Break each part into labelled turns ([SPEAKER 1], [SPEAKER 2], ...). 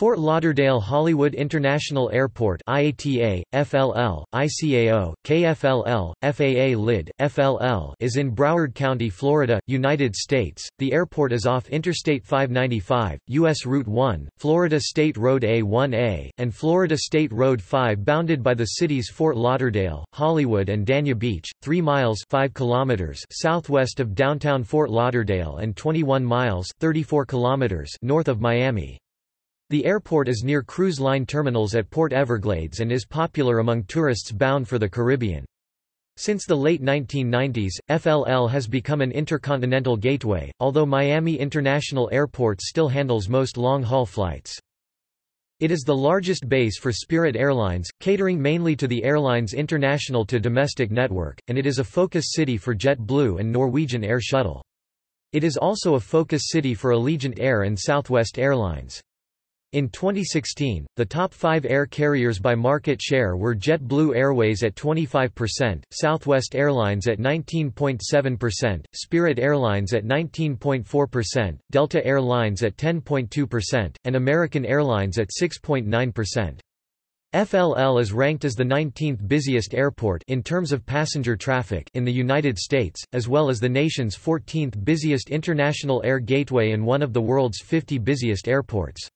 [SPEAKER 1] Fort Lauderdale Hollywood International Airport IATA, FLL, ICAO, KFLL, FAA LID, FLL is in Broward County, Florida, United States. The airport is off Interstate 595, U.S. Route 1, Florida State Road A1A, and Florida State Road 5 bounded by the cities Fort Lauderdale, Hollywood and Dania Beach, 3 miles 5 kilometers southwest of downtown Fort Lauderdale and 21 miles 34 kilometers north of Miami. The airport is near cruise line terminals at Port Everglades and is popular among tourists bound for the Caribbean. Since the late 1990s, FLL has become an intercontinental gateway, although Miami International Airport still handles most long-haul flights. It is the largest base for Spirit Airlines, catering mainly to the airline's international to domestic network, and it is a focus city for JetBlue and Norwegian Air Shuttle. It is also a focus city for Allegiant Air and Southwest Airlines. In 2016, the top five air carriers by market share were JetBlue Airways at 25%, Southwest Airlines at 19.7%, Spirit Airlines at 19.4%, Delta Air Lines at 10.2%, and American Airlines at 6.9%. FLL is ranked as the 19th busiest airport in terms of passenger traffic in the United States, as well as the nation's 14th busiest international air gateway and one of the world's 50 busiest airports.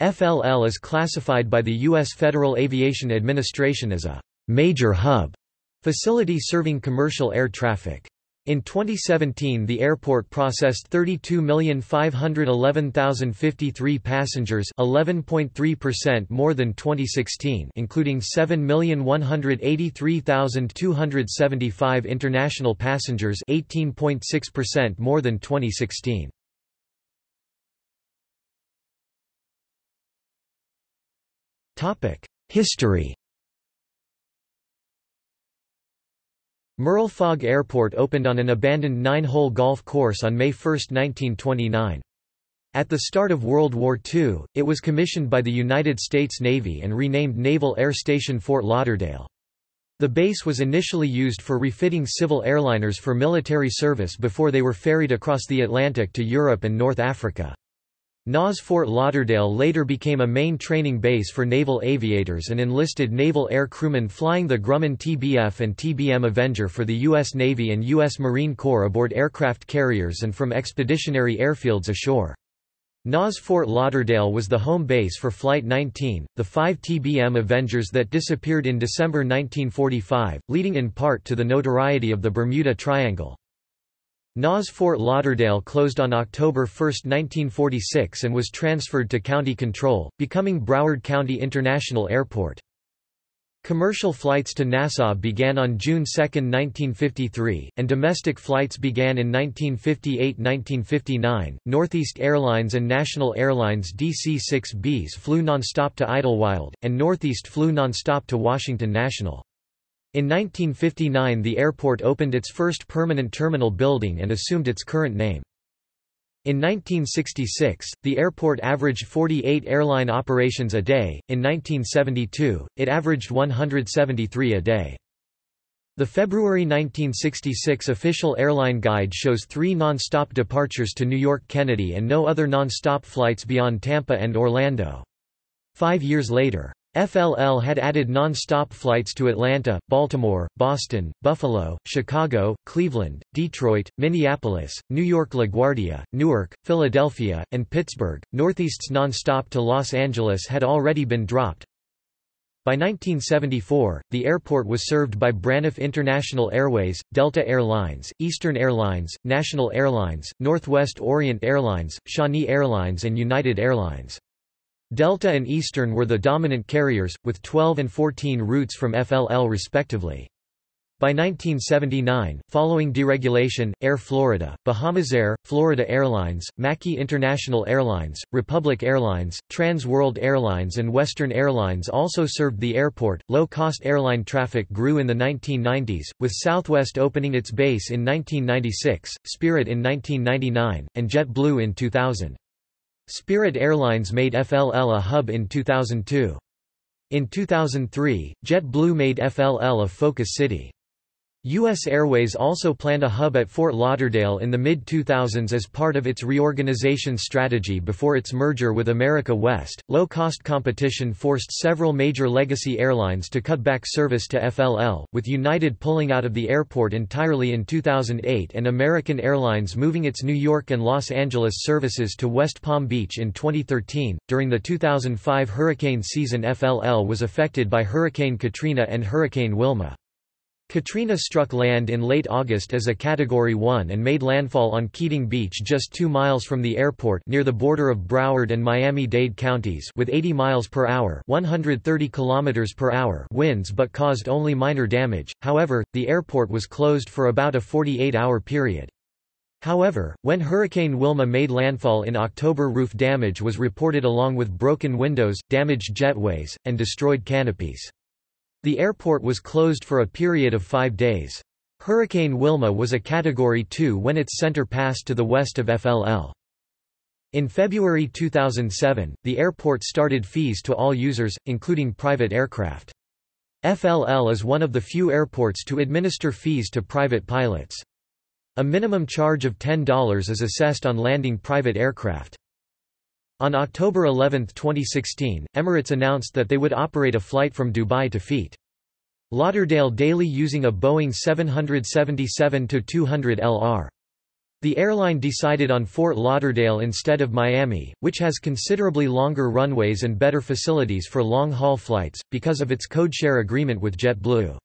[SPEAKER 1] FLL is classified by the U.S. Federal Aviation Administration as a major hub facility serving commercial air traffic. In 2017 the airport processed 32,511,053 passengers 11.3% more than 2016 including 7,183,275 international passengers 18.6% more than 2016. History Merle Fogg Airport opened on an abandoned nine-hole golf course on May 1, 1929. At the start of World War II, it was commissioned by the United States Navy and renamed Naval Air Station Fort Lauderdale. The base was initially used for refitting civil airliners for military service before they were ferried across the Atlantic to Europe and North Africa. NAS Fort Lauderdale later became a main training base for naval aviators and enlisted naval air crewmen flying the Grumman TBF and TBM Avenger for the U.S. Navy and U.S. Marine Corps aboard aircraft carriers and from expeditionary airfields ashore. NAS Fort Lauderdale was the home base for Flight 19, the five TBM Avengers that disappeared in December 1945, leading in part to the notoriety of the Bermuda Triangle. NAS Fort Lauderdale closed on October 1, 1946 and was transferred to county control, becoming Broward County International Airport. Commercial flights to Nassau began on June 2, 1953, and domestic flights began in 1958–1959. Northeast Airlines and National Airlines DC-6Bs flew nonstop to Idlewild, and Northeast flew nonstop to Washington National. In 1959 the airport opened its first permanent terminal building and assumed its current name. In 1966, the airport averaged 48 airline operations a day, in 1972, it averaged 173 a day. The February 1966 official airline guide shows three non-stop departures to New York Kennedy and no other non-stop flights beyond Tampa and Orlando. Five years later, FLL had added non-stop flights to Atlanta, Baltimore, Boston, Buffalo, Chicago, Cleveland, Detroit, Minneapolis, New York LaGuardia, Newark, Philadelphia, and Pittsburgh. Northeast's non-stop to Los Angeles had already been dropped. By 1974, the airport was served by Braniff International Airways, Delta Air Lines, Eastern Airlines, National Airlines, Northwest Orient Airlines, Shawnee Airlines and United Airlines. Delta and Eastern were the dominant carriers, with 12 and 14 routes from FLL respectively. By 1979, following deregulation, Air Florida, Bahamas Air, Florida Airlines, Mackey International Airlines, Republic Airlines, Trans World Airlines, and Western Airlines also served the airport. Low cost airline traffic grew in the 1990s, with Southwest opening its base in 1996, Spirit in 1999, and JetBlue in 2000. Spirit Airlines made FLL a hub in 2002. In 2003, JetBlue made FLL a focus city. U.S. Airways also planned a hub at Fort Lauderdale in the mid-2000s as part of its reorganization strategy before its merger with America West. Low-cost competition forced several major legacy airlines to cut back service to FLL, with United pulling out of the airport entirely in 2008 and American Airlines moving its New York and Los Angeles services to West Palm Beach in 2013. During the 2005 hurricane season, FLL was affected by Hurricane Katrina and Hurricane Wilma. Katrina struck land in late August as a Category 1 and made landfall on Keating Beach just 2 miles from the airport near the border of Broward and Miami-Dade counties with 80 miles per hour 130 kilometers per hour winds but caused only minor damage, however, the airport was closed for about a 48-hour period. However, when Hurricane Wilma made landfall in October roof damage was reported along with broken windows, damaged jetways, and destroyed canopies. The airport was closed for a period of five days. Hurricane Wilma was a Category 2 when its center passed to the west of FLL. In February 2007, the airport started fees to all users, including private aircraft. FLL is one of the few airports to administer fees to private pilots. A minimum charge of $10 is assessed on landing private aircraft. On October 11, 2016, Emirates announced that they would operate a flight from Dubai to Fete. Lauderdale daily using a Boeing 777-200 LR. The airline decided on Fort Lauderdale instead of Miami, which has considerably longer runways and better facilities for long-haul flights, because of its codeshare agreement with JetBlue.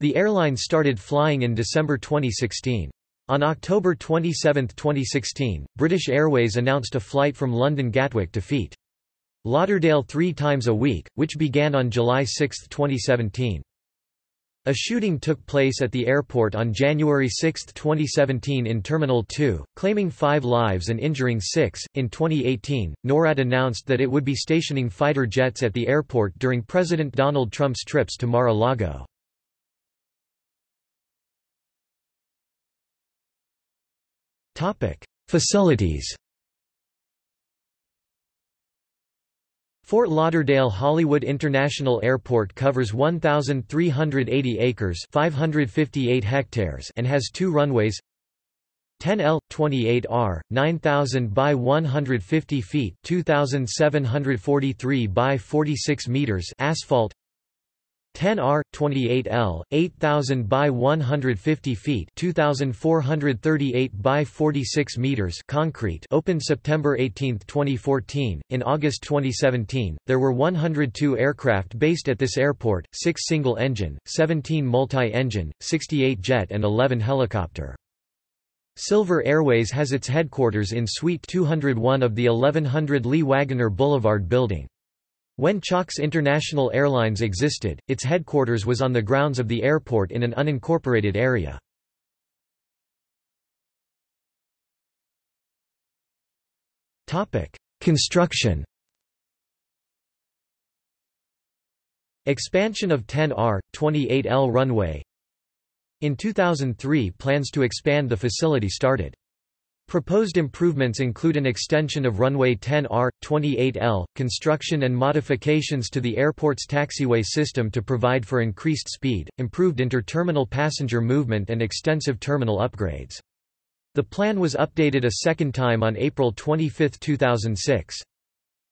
[SPEAKER 1] The airline started flying in December 2016. On October 27, 2016, British Airways announced a flight from London Gatwick to Fete. Lauderdale three times a week, which began on July 6, 2017. A shooting took place at the airport on January 6, 2017 in Terminal 2, claiming five lives and injuring six. In 2018, NORAD announced that it would be stationing fighter jets at the airport during President Donald Trump's trips to Mar-a-Lago. Facilities Fort Lauderdale Hollywood International Airport covers 1,380 acres 558 hectares and has two runways. 10L, 28R, 9,000 by 150 feet 2,743 by 46 meters asphalt 10R, 28L, 8,000 by 150 feet 2,438 by 46 meters concrete opened September 18, 2014. In August 2017, there were 102 aircraft based at this airport, 6 single-engine, 17 multi-engine, 68 jet and 11 helicopter. Silver Airways has its headquarters in Suite 201 of the 1100 Lee Wagener Boulevard building. When Chalk's International Airlines existed, its headquarters was on the grounds of the airport in an unincorporated area. Construction Expansion of 10R, 28L runway In 2003 plans to expand the facility started. Proposed improvements include an extension of runway 10R, 28L, construction and modifications to the airport's taxiway system to provide for increased speed, improved interterminal passenger movement and extensive terminal upgrades. The plan was updated a second time on April 25, 2006.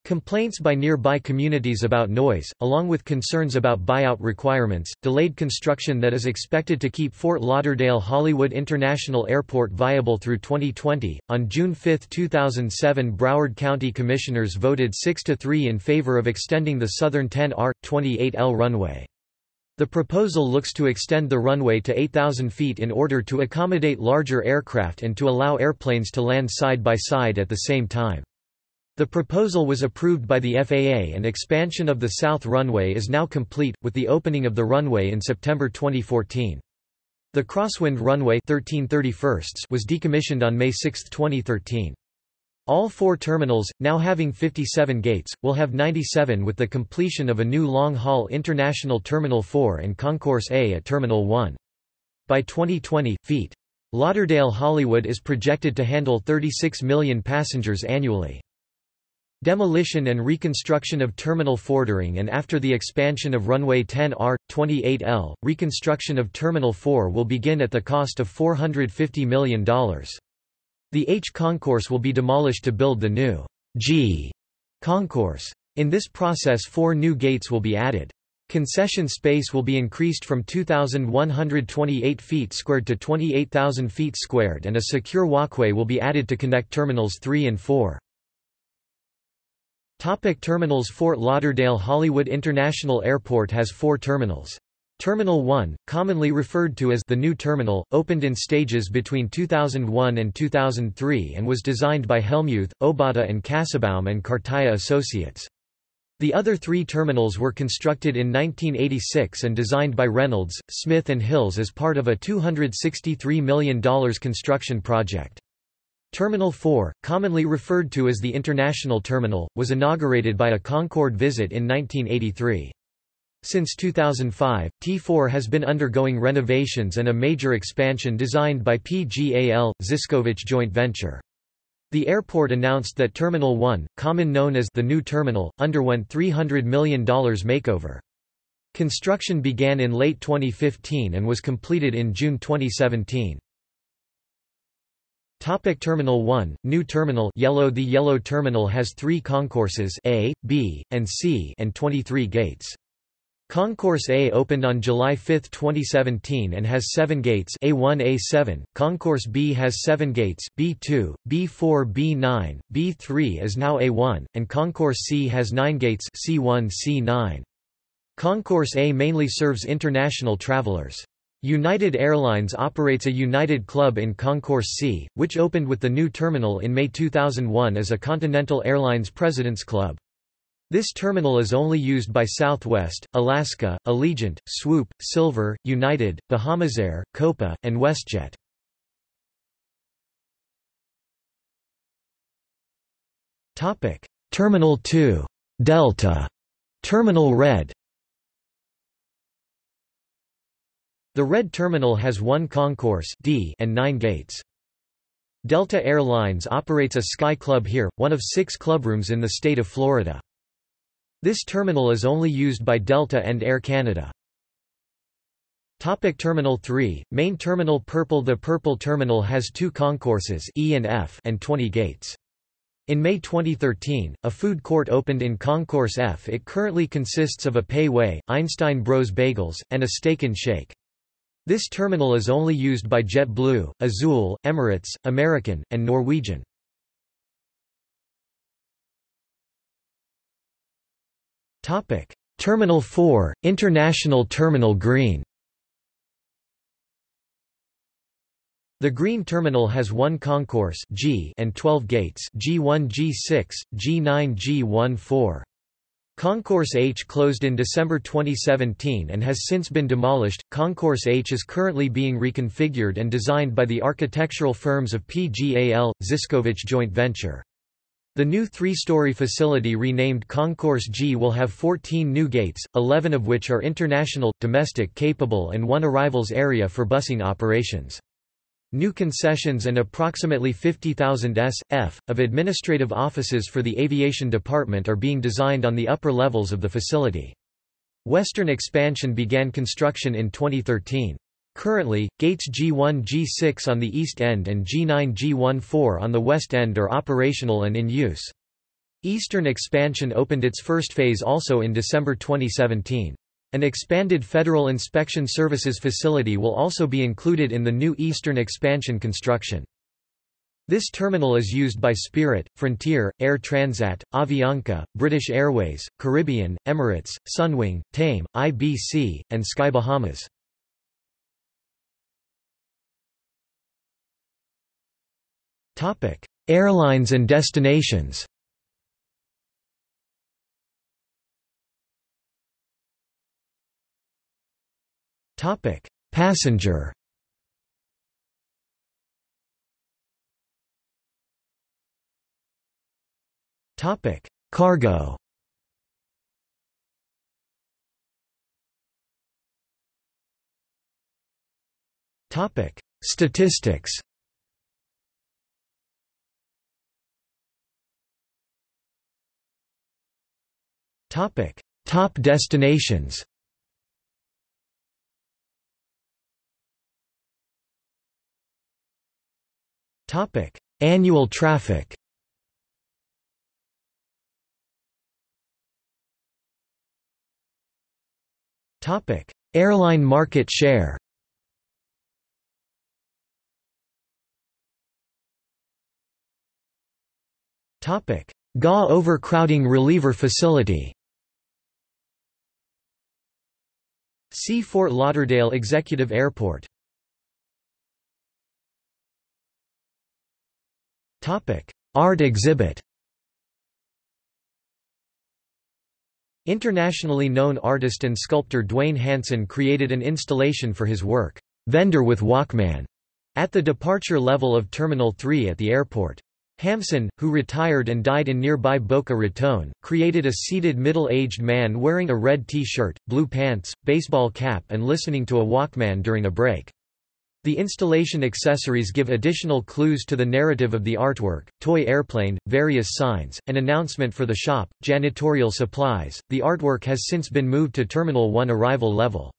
[SPEAKER 1] Complaints by nearby communities about noise, along with concerns about buyout requirements, delayed construction that is expected to keep Fort Lauderdale Hollywood International Airport viable through 2020. On June 5, 2007, Broward County Commissioners voted 6 to 3 in favor of extending the southern 10R 28L runway. The proposal looks to extend the runway to 8,000 feet in order to accommodate larger aircraft and to allow airplanes to land side by side at the same time. The proposal was approved by the FAA and expansion of the south runway is now complete, with the opening of the runway in September 2014. The Crosswind runway 1331 was decommissioned on May 6, 2013. All four terminals, now having 57 gates, will have 97 with the completion of a new long-haul International Terminal 4 and Concourse A at Terminal 1. By 2020, feet. Lauderdale Hollywood is projected to handle 36 million passengers annually. Demolition and reconstruction of Terminal Fordering and after the expansion of runway 10R, 28L, reconstruction of Terminal 4 will begin at the cost of $450 million. The H concourse will be demolished to build the new G concourse. In this process four new gates will be added. Concession space will be increased from 2,128 feet squared to 28,000 feet squared and a secure walkway will be added to connect Terminals 3 and 4. Topic terminals Fort Lauderdale Hollywood International Airport has four terminals. Terminal 1, commonly referred to as the New Terminal, opened in stages between 2001 and 2003 and was designed by Hellmuth, Obata and Kassebaum and Cartaya Associates. The other three terminals were constructed in 1986 and designed by Reynolds, Smith and Hills as part of a $263 million construction project. Terminal 4, commonly referred to as the International Terminal, was inaugurated by a Concorde visit in 1983. Since 2005, T4 has been undergoing renovations and a major expansion designed by PGAL, Zyscovich joint venture. The airport announced that Terminal 1, common known as the new terminal, underwent $300 million makeover. Construction began in late 2015 and was completed in June 2017. Topic Terminal 1, New Terminal Yellow The Yellow Terminal has three concourses A, B, and C and 23 gates. Concourse A opened on July 5, 2017 and has seven gates A1 A7, Concourse B has seven gates B2, B4 B9, B3 is now A1, and Concourse C has nine gates C1 C9. Concourse A mainly serves international travelers. United Airlines operates a United Club in Concourse C, which opened with the new terminal in May 2001 as a Continental Airlines President's Club. This terminal is only used by Southwest, Alaska, Allegiant, Swoop, Silver, United, Bahamas Air, Copa, and WestJet. Terminal 2. Delta. Terminal Red The Red Terminal has one concourse D and nine gates. Delta Air Lines operates a Sky Club here, one of six clubrooms in the state of Florida. This terminal is only used by Delta and Air Canada. Topic Terminal 3, Main Terminal Purple The Purple Terminal has two concourses E and F and 20 gates. In May 2013, a food court opened in Concourse F. It currently consists of a Wei, Einstein Bros Bagels, and a Steak and Shake. This terminal is only used by JetBlue, Azul, Emirates, American, and Norwegian. Topic: Terminal 4, International Terminal Green. The Green Terminal has one concourse G and 12 gates G1 G6, G9 G14. Concourse H closed in December 2017 and has since been demolished. Concourse H is currently being reconfigured and designed by the architectural firms of PGAL, Zyscovich joint venture. The new three-story facility renamed Concourse G will have 14 new gates, 11 of which are international, domestic capable and one arrivals area for busing operations. New concessions and approximately 50,000 s.f. of administrative offices for the aviation department are being designed on the upper levels of the facility. Western expansion began construction in 2013. Currently, gates G1 G6 on the east end and G9 G14 on the west end are operational and in use. Eastern expansion opened its first phase also in December 2017. An expanded Federal Inspection Services facility will also be included in the new Eastern expansion construction. This terminal is used by Spirit, Frontier, Air Transat, Avianca, British Airways, Caribbean, Emirates, Sunwing, TAME, IBC, and Sky Bahamas. Airlines and destinations Topic: Passenger. Topic: Cargo. Topic: Statistics. Topic: Top destinations. Topic: Annual traffic. Topic: Airline market share. Topic: GA overcrowding reliever facility. See Fort Lauderdale Executive Airport. Art exhibit. Internationally known artist and sculptor Duane Hanson created an installation for his work, Vendor with Walkman, at the departure level of Terminal 3 at the airport. Hansen, who retired and died in nearby Boca Raton, created a seated middle-aged man wearing a red T-shirt, blue pants, baseball cap and listening to a Walkman during a break. The installation accessories give additional clues to the narrative of the artwork toy airplane, various signs, an announcement for the shop, janitorial supplies. The artwork has since been moved to Terminal 1 arrival level.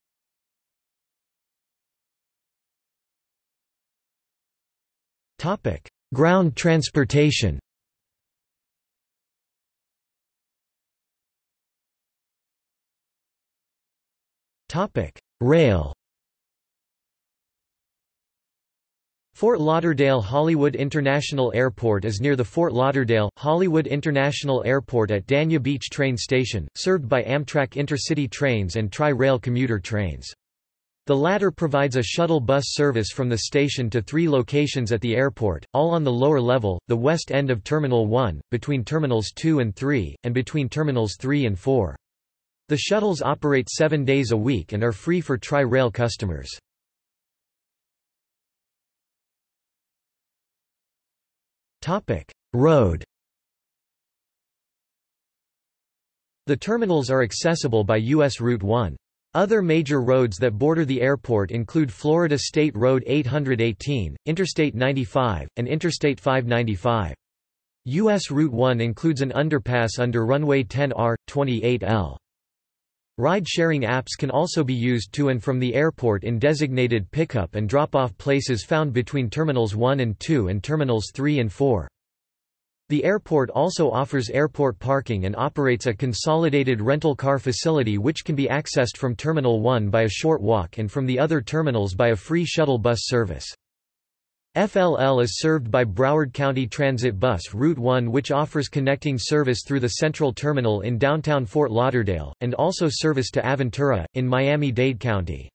[SPEAKER 1] Ground transportation Rail Fort Lauderdale Hollywood International Airport is near the Fort Lauderdale, Hollywood International Airport at Dania Beach train station, served by Amtrak Intercity trains and Tri-Rail commuter trains. The latter provides a shuttle bus service from the station to three locations at the airport, all on the lower level, the west end of Terminal 1, between Terminals 2 and 3, and between Terminals 3 and 4. The shuttles operate seven days a week and are free for Tri-Rail customers. Topic: Road. The terminals are accessible by U.S. Route 1. Other major roads that border the airport include Florida State Road 818, Interstate 95, and Interstate 595. U.S. Route 1 includes an underpass under runway 10R, 28L. Ride-sharing apps can also be used to and from the airport in designated pickup and drop-off places found between Terminals 1 and 2 and Terminals 3 and 4. The airport also offers airport parking and operates a consolidated rental car facility which can be accessed from Terminal 1 by a short walk and from the other terminals by a free shuttle bus service. FLL is served by Broward County Transit Bus Route 1 which offers connecting service through the Central Terminal in downtown Fort Lauderdale, and also service to Aventura, in Miami-Dade County.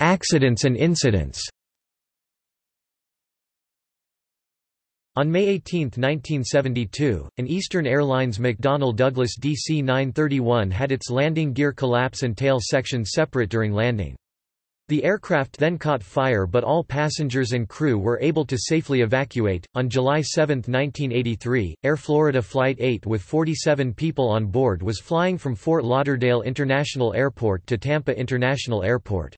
[SPEAKER 1] Accidents and incidents On May 18, 1972, an Eastern Airlines McDonnell Douglas DC-931 had its landing gear collapse and tail section separate during landing. The aircraft then caught fire but all passengers and crew were able to safely evacuate. On July 7, 1983, Air Florida Flight 8 with 47 people on board was flying from Fort Lauderdale International Airport to Tampa International Airport.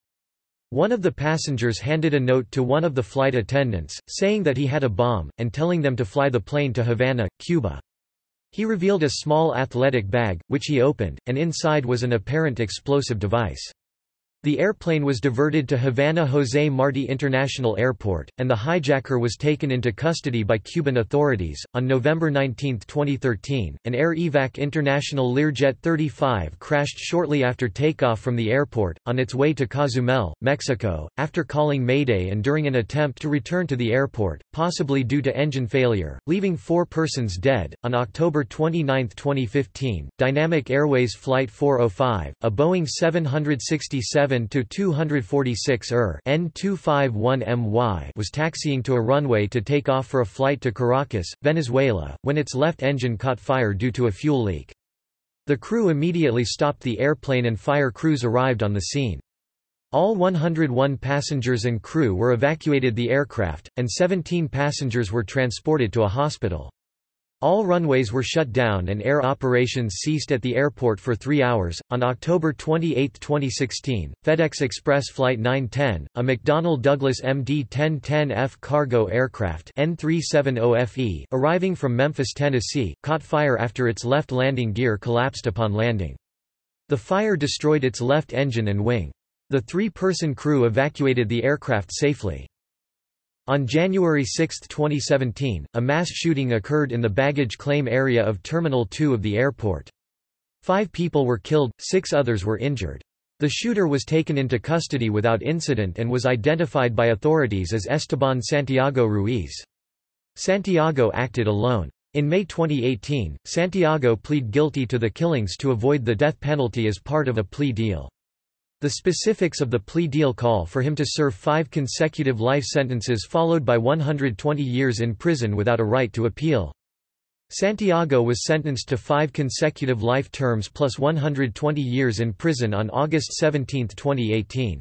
[SPEAKER 1] One of the passengers handed a note to one of the flight attendants, saying that he had a bomb, and telling them to fly the plane to Havana, Cuba. He revealed a small athletic bag, which he opened, and inside was an apparent explosive device. The airplane was diverted to Havana José Martí International Airport, and the hijacker was taken into custody by Cuban authorities. On November 19, 2013, an Air Evac International Learjet 35 crashed shortly after takeoff from the airport, on its way to Cozumel, Mexico, after calling Mayday and during an attempt to return to the airport, possibly due to engine failure, leaving four persons dead. On October 29, 2015, Dynamic Airways Flight 405, a Boeing 767 to 246 ER N251MY was taxiing to a runway to take off for a flight to Caracas, Venezuela, when its left engine caught fire due to a fuel leak. The crew immediately stopped the airplane and fire crews arrived on the scene. All 101 passengers and crew were evacuated the aircraft, and 17 passengers were transported to a hospital. All runways were shut down and air operations ceased at the airport for three hours. On October 28, 2016, FedEx Express Flight 910, a McDonnell Douglas MD 1010F cargo aircraft N370FE, arriving from Memphis, Tennessee, caught fire after its left landing gear collapsed upon landing. The fire destroyed its left engine and wing. The three-person crew evacuated the aircraft safely. On January 6, 2017, a mass shooting occurred in the baggage claim area of Terminal 2 of the airport. Five people were killed, six others were injured. The shooter was taken into custody without incident and was identified by authorities as Esteban Santiago Ruiz. Santiago acted alone. In May 2018, Santiago plead guilty to the killings to avoid the death penalty as part of a plea deal. The specifics of the plea deal call for him to serve five consecutive life sentences followed by 120 years in prison without a right to appeal. Santiago was sentenced to five consecutive life terms plus 120 years in prison on August 17, 2018.